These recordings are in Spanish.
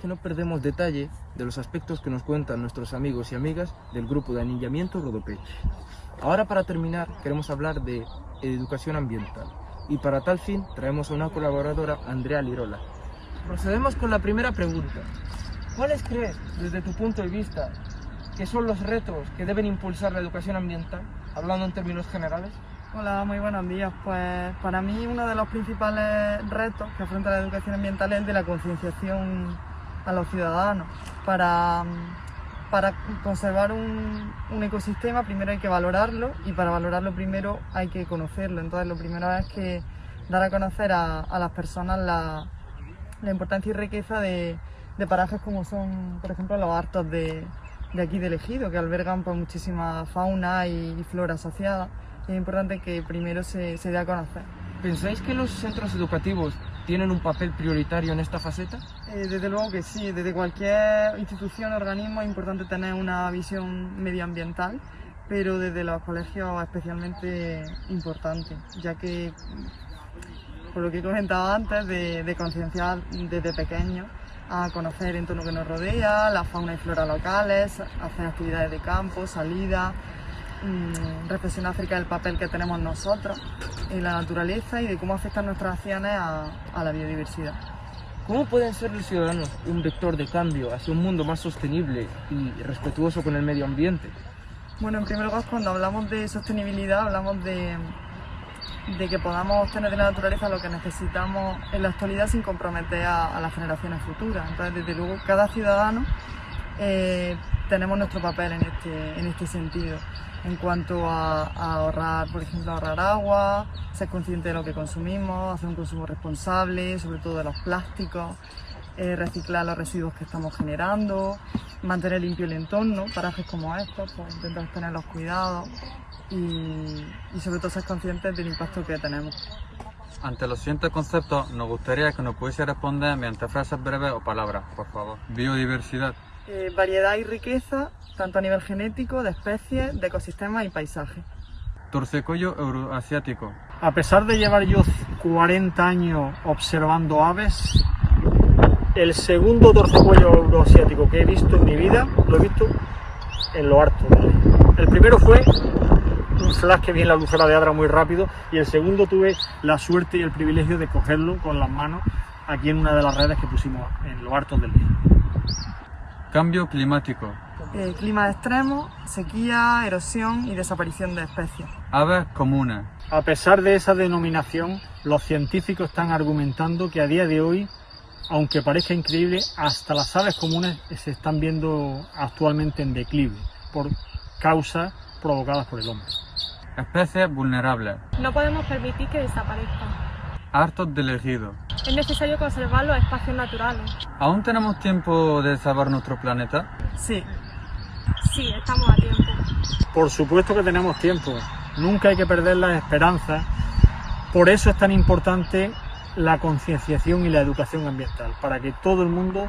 que no perdemos detalle de los aspectos que nos cuentan nuestros amigos y amigas del grupo de anillamiento Rodopeche. Ahora para terminar queremos hablar de educación ambiental y para tal fin traemos a una colaboradora, Andrea Lirola. Procedemos con la primera pregunta. ¿Cuáles crees, desde tu punto de vista, que son los retos que deben impulsar la educación ambiental, hablando en términos generales? Hola, muy buenos días. Pues para mí uno de los principales retos que afronta la educación ambiental es el de la concienciación a los ciudadanos. Para, para conservar un, un, ecosistema primero hay que valorarlo y para valorarlo primero hay que conocerlo. Entonces lo primero es que dar a conocer a, a las personas la, la, importancia y riqueza de, de, parajes como son, por ejemplo, los hartos de, de aquí del ejido, que albergan pues, muchísima fauna y, flora asociada es importante que primero se, se dé a conocer. ¿Pensáis que los centros educativos tienen un papel prioritario en esta faceta? Eh, desde luego que sí, desde cualquier institución o organismo es importante tener una visión medioambiental, pero desde los colegios especialmente importante, ya que, por lo que he comentado antes, de, concienciar desde pequeños a conocer el entorno que nos rodea, la fauna y flora locales, hacer actividades de campo, salida, mmm, reflexionar acerca del papel que tenemos nosotros en la naturaleza y de cómo afectan nuestras acciones a, a la biodiversidad. ¿Cómo pueden ser los ciudadanos un vector de cambio hacia un mundo más sostenible y respetuoso con el medio ambiente? Bueno, en primer lugar, cuando hablamos de sostenibilidad, hablamos de, de que podamos obtener de la naturaleza lo que necesitamos en la actualidad sin comprometer a, a las generaciones futuras. Entonces, desde luego, cada ciudadano eh, tenemos nuestro papel en este, en este sentido en cuanto a, a, ahorrar, por ejemplo, ahorrar agua, ser consciente de lo que consumimos, hacer un consumo responsable, sobre todo de los plásticos, eh, reciclar los residuos que estamos generando, mantener limpio el entorno, parajes como estos, pues intentar tener los cuidados y, y sobre todo ser conscientes del impacto que tenemos. Ante los siguientes conceptos, nos gustaría que nos pudiese responder mediante frases breves o palabras, por favor. Biodiversidad. Eh, variedad y riqueza, tanto a nivel genético, de especies, de ecosistemas y paisaje. Torcecollo euroasiático. A pesar de llevar yo 40 años observando aves, el segundo torcecuello euroasiático que he visto en mi vida, lo he visto en lo harto. El primero fue un flash que vi en la lucera de Adra muy rápido y el segundo tuve la suerte y el privilegio de cogerlo con las manos aquí en una de las redes que pusimos en lo harto del día. Cambio climático. Eh, clima extremo, sequía, erosión y desaparición de especies. Aves comunes. A pesar de esa denominación, los científicos están argumentando que a día de hoy, aunque parezca increíble, hasta las aves comunes se están viendo actualmente en declive por causas provocadas por el hombre. Especies vulnerables. No podemos permitir que desaparezcan. Hartos del ejido. Es necesario conservar los espacios naturales. ¿Aún tenemos tiempo de salvar nuestro planeta? Sí. Sí, estamos a tiempo. Por supuesto que tenemos tiempo. Nunca hay que perder las esperanzas. Por eso es tan importante la concienciación y la educación ambiental, para que todo el mundo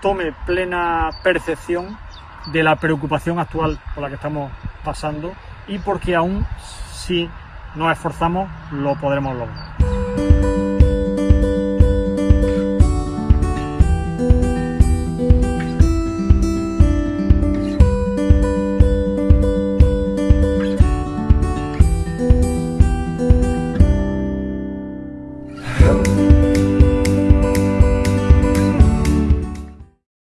tome plena percepción de la preocupación actual por la que estamos pasando y porque aún si nos esforzamos lo podremos lograr.